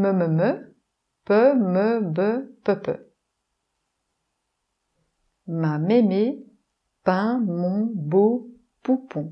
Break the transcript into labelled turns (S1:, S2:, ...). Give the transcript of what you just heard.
S1: me me me, pe me be pe pe. Ma mémé peint mon beau poupon.